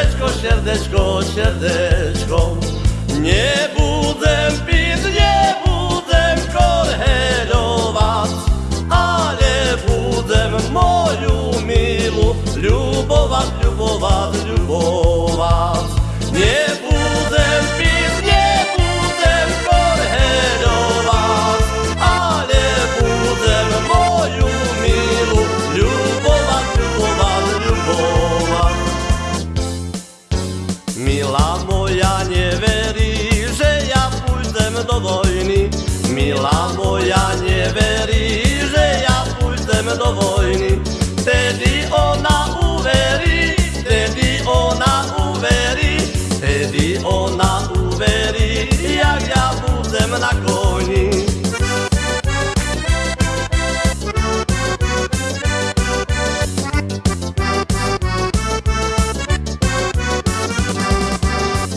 Sierdeczko, sierdeczko, sierdeczko Nie budę pić, nie budę korhelować Ale budę moją miłą lubować, do wojny Wtedy ona uweri, wtedy ona uweri Wtedy ona uweri, jak ja budzę na koni.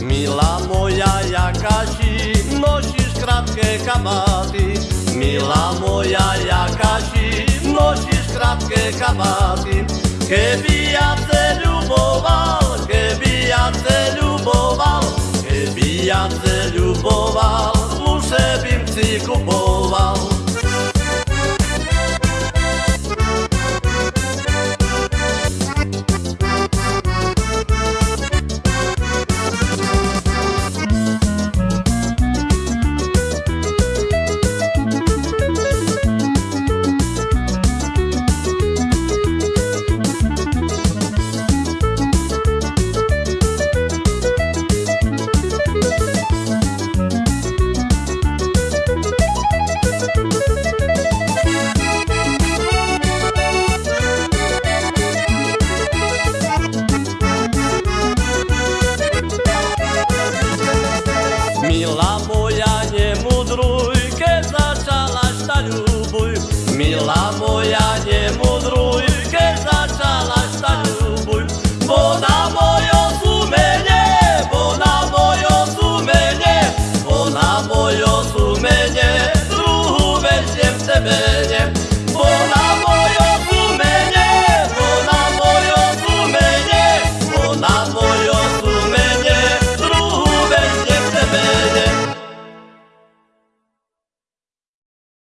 Mila moja Jakasi, nosisz kratkę kabaty Milá moja, jaká ti nosíš krátke kabáty, keby ja te ľuboval, keby ja te ľuboval, keby ja te ľuboval, musel bym si kupovať. milá moja, nemudruj, keď začala tak ľubuj, bo na mojom sumene, bo na mojom sumene, bo na mojom sumene, druhú vec v tebe.